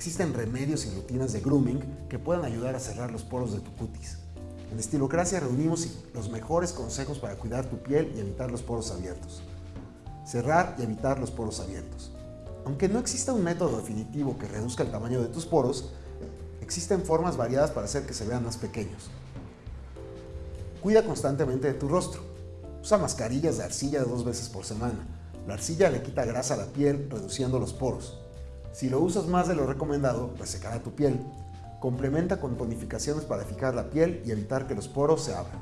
existen remedios y rutinas de grooming que pueden ayudar a cerrar los poros de tu cutis. En Estilocracia reunimos los mejores consejos para cuidar tu piel y evitar los poros abiertos. Cerrar y evitar los poros abiertos. Aunque no exista un método definitivo que reduzca el tamaño de tus poros, existen formas variadas para hacer que se vean más pequeños. Cuida constantemente de tu rostro. Usa mascarillas de arcilla dos veces por semana. La arcilla le quita grasa a la piel, reduciendo los poros. Si lo usas más de lo recomendado, resecará tu piel. Complementa con tonificaciones para fijar la piel y evitar que los poros se abran.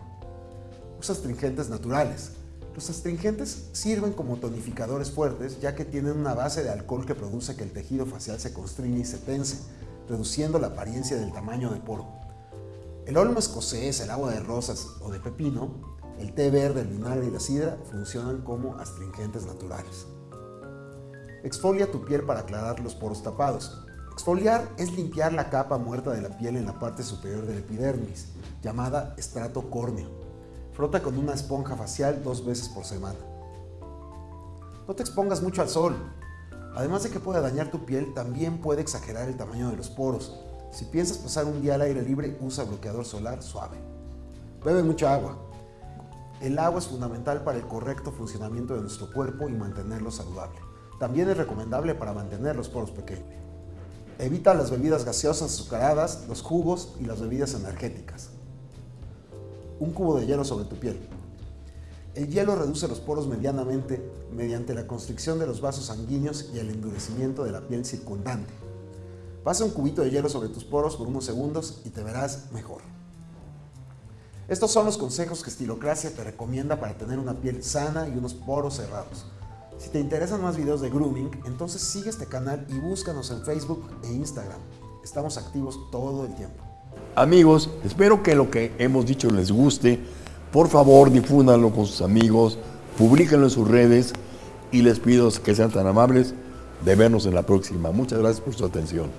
Usa astringentes naturales. Los astringentes sirven como tonificadores fuertes ya que tienen una base de alcohol que produce que el tejido facial se constriñe y se tense, reduciendo la apariencia del tamaño de poro. El olmo escocés, el agua de rosas o de pepino, el té verde, el vinagre y la sidra funcionan como astringentes naturales. Exfolia tu piel para aclarar los poros tapados. Exfoliar es limpiar la capa muerta de la piel en la parte superior del epidermis, llamada estrato córneo. Frota con una esponja facial dos veces por semana. No te expongas mucho al sol. Además de que puede dañar tu piel, también puede exagerar el tamaño de los poros. Si piensas pasar un día al aire libre, usa bloqueador solar suave. Bebe mucha agua. El agua es fundamental para el correcto funcionamiento de nuestro cuerpo y mantenerlo saludable. También es recomendable para mantener los poros pequeños. Evita las bebidas gaseosas azucaradas, los jugos y las bebidas energéticas. Un cubo de hielo sobre tu piel. El hielo reduce los poros medianamente mediante la constricción de los vasos sanguíneos y el endurecimiento de la piel circundante. Pasa un cubito de hielo sobre tus poros por unos segundos y te verás mejor. Estos son los consejos que Estilocracia te recomienda para tener una piel sana y unos poros cerrados. Si te interesan más videos de grooming, entonces sigue este canal y búscanos en Facebook e Instagram. Estamos activos todo el tiempo. Amigos, espero que lo que hemos dicho les guste. Por favor, difúndanlo con sus amigos, publíquenlo en sus redes y les pido que sean tan amables de vernos en la próxima. Muchas gracias por su atención.